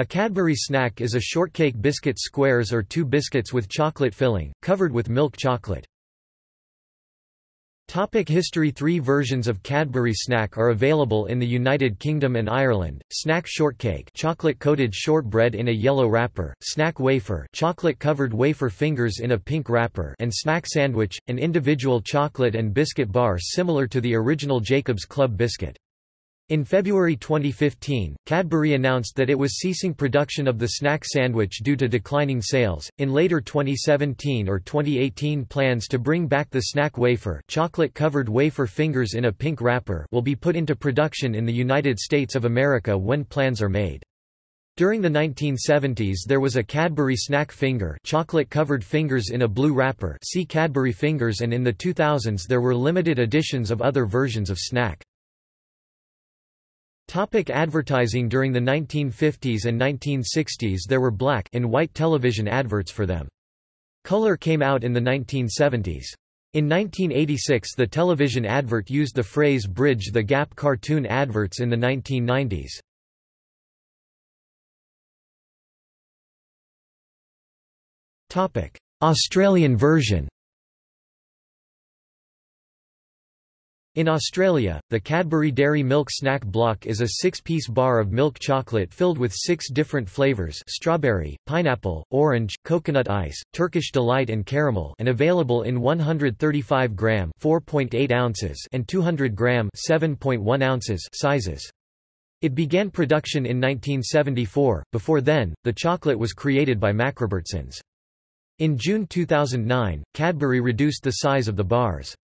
A Cadbury snack is a shortcake biscuit squares or two biscuits with chocolate filling, covered with milk chocolate. Topic history Three versions of Cadbury snack are available in the United Kingdom and Ireland, snack shortcake chocolate-coated shortbread in a yellow wrapper, snack wafer chocolate-covered wafer fingers in a pink wrapper and snack sandwich, an individual chocolate and biscuit bar similar to the original Jacob's Club biscuit. In February 2015, Cadbury announced that it was ceasing production of the snack sandwich due to declining sales. In later 2017 or 2018, plans to bring back the snack wafer, chocolate-covered wafer fingers in a pink wrapper, will be put into production in the United States of America when plans are made. During the 1970s there was a Cadbury snack finger chocolate-covered fingers in a blue wrapper see Cadbury fingers and in the 2000s there were limited editions of other versions of snack. Topic advertising During the 1950s and 1960s there were black and white television adverts for them. Color came out in the 1970s. In 1986 the television advert used the phrase bridge the gap cartoon adverts in the 1990s. Australian version In Australia, the Cadbury Dairy Milk Snack Block is a six-piece bar of milk chocolate filled with six different flavours strawberry, pineapple, orange, coconut ice, Turkish Delight and caramel and available in 135 gram ounces and 200 gram (7.1 ounces sizes. It began production in 1974, before then, the chocolate was created by MacRobertson's. In June 2009, Cadbury reduced the size of the bars.